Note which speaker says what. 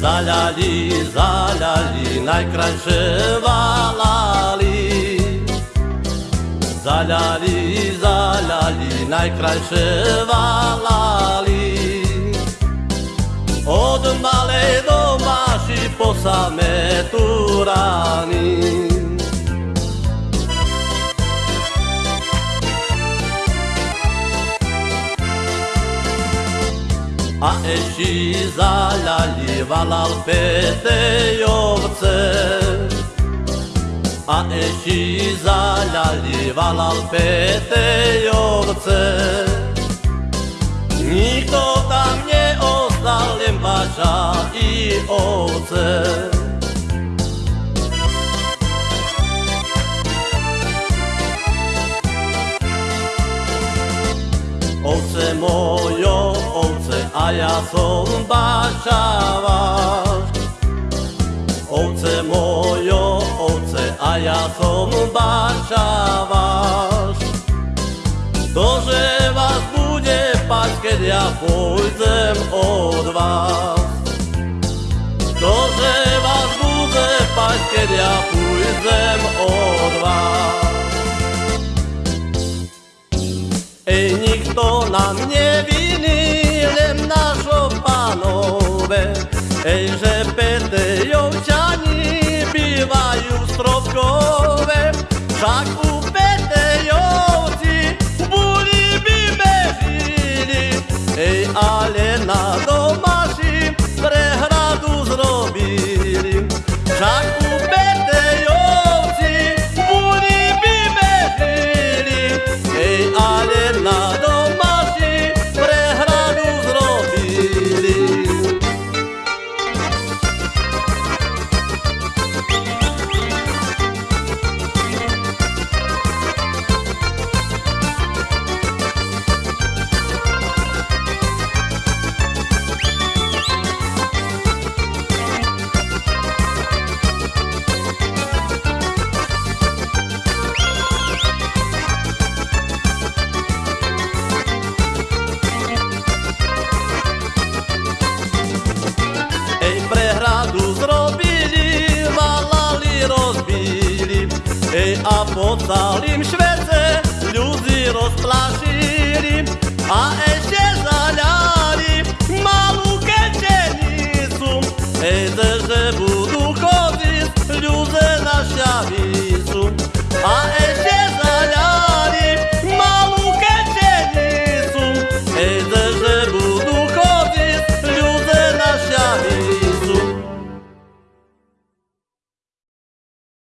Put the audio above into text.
Speaker 1: Zaljali, zaljali, najkrajše valali. Zaljali, zaljali, najkrajše valali. Od male do maši po same turani Aeshi zalali valal peteyovce Aeshi zalali valal peteyovce Niko tam nie ostał lębacza i owce Owce moją ja som bačavaš. Ovce mojo, ovce, a ja som bačavaš. Dože vás bude pať, keď ja pôjdem od vás. Dože vás bude pať, keď ja pôjdem od vás. Ej, nikto nám a pocalim švece, ljudi rozplašili, a ešte zaľali malú kečenicu. Ejde, že budú chodiť ľudia na šavicu, a ešte